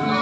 你